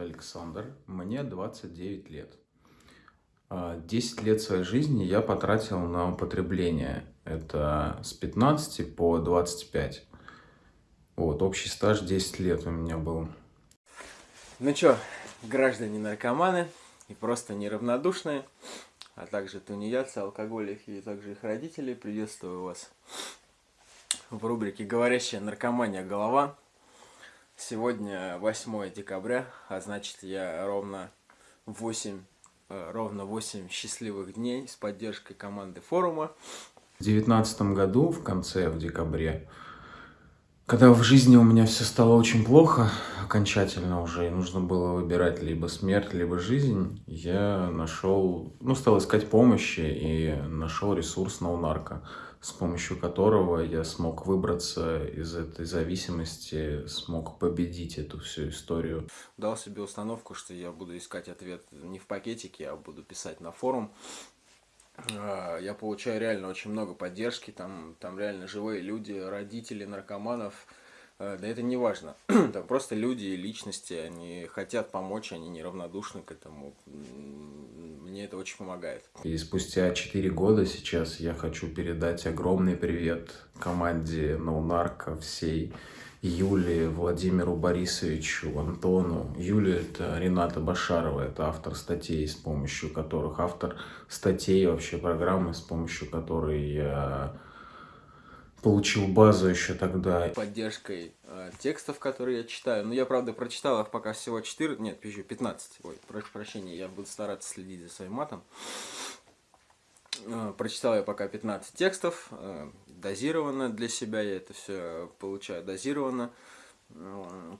Александр, мне 29 лет. 10 лет своей жизни я потратил на употребление. Это с 15 по 25. Вот, общий стаж 10 лет у меня был. Ну чё, граждане наркоманы и просто неравнодушные, а также тунеядцы, алкоголики и также их родители, приветствую вас в рубрике «Говорящая наркомания голова». Сегодня 8 декабря, а значит я ровно 8, э, ровно 8 счастливых дней с поддержкой команды форума. В 2019 году, в конце, в декабре, когда в жизни у меня все стало очень плохо, окончательно уже, и нужно было выбирать либо смерть, либо жизнь, я нашел, ну, стал искать помощи и нашел ресурс Ноунарко. No с помощью которого я смог выбраться из этой зависимости, смог победить эту всю историю. Дал себе установку, что я буду искать ответ не в пакетике, а буду писать на форум. А, я получаю реально очень много поддержки, там, там реально живые люди, родители наркоманов, а, да это не важно. Там просто люди и личности, они хотят помочь, они неравнодушны к этому мне это очень помогает. И спустя 4 года сейчас я хочу передать огромный привет команде NoNarco, всей Юле, Владимиру Борисовичу, Антону. Юлия – это Рената Башарова, это автор статей, с помощью которых, автор статей вообще программы, с помощью которой я получил базу еще тогда. Поддержкой э, текстов, которые я читаю. Ну, я, правда, прочитал их пока всего 4, нет, пишу 15. Ой, прошу прощения, я буду стараться следить за своим матом. Э, прочитал я пока 15 текстов, э, дозированно для себя, я это все получаю дозированно.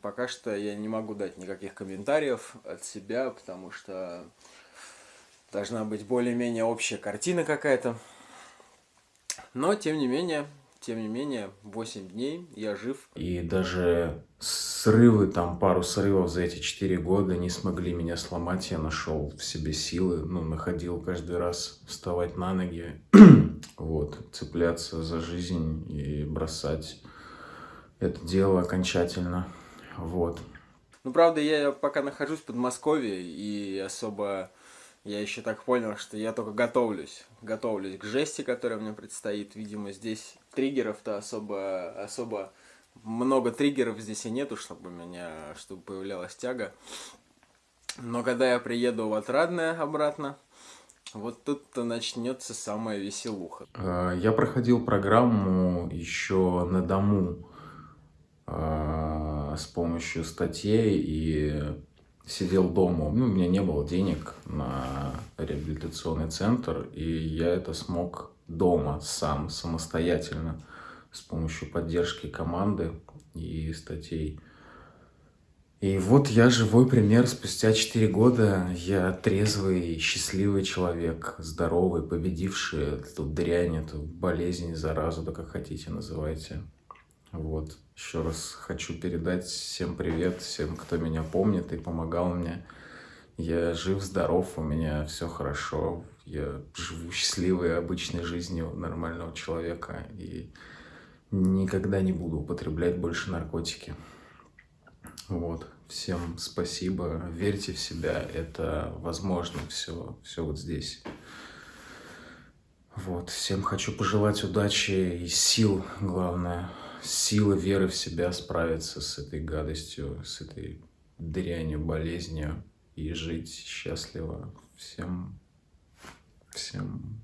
Пока что я не могу дать никаких комментариев от себя, потому что должна быть более-менее общая картина какая-то. Но, тем не менее, тем не менее, 8 дней я жив. И даже срывы, там пару срывов за эти 4 года не смогли меня сломать. Я нашел в себе силы, ну, находил каждый раз вставать на ноги, вот, цепляться за жизнь и бросать это дело окончательно, вот. Ну, правда, я пока нахожусь в Подмосковье и особо я еще так понял, что я только готовлюсь. Готовлюсь к жести, которая мне предстоит. Видимо, здесь триггеров-то особо, особо много триггеров здесь и нету, чтобы меня, чтобы появлялась тяга. Но когда я приеду в Отрадное обратно, вот тут-то начнется самая веселуха. А, я проходил программу еще на дому а, с помощью статей и сидел дома, ну, у меня не было денег на реабилитационный центр, и я это смог дома сам, самостоятельно, с помощью поддержки команды и статей. И вот я живой пример, спустя 4 года я трезвый, счастливый человек, здоровый, победивший эту дрянь, эту болезнь, заразу, да как хотите называйте. Вот. Еще раз хочу передать всем привет, всем, кто меня помнит и помогал мне. Я жив, здоров, у меня все хорошо. Я живу счастливой, обычной жизнью нормального человека. И никогда не буду употреблять больше наркотики. Вот. Всем спасибо. Верьте в себя. Это возможно все, все вот здесь. Вот. Всем хочу пожелать удачи и сил, главное силы веры в себя справиться с этой гадостью, с этой дрянью, болезнью и жить счастливо. Всем, всем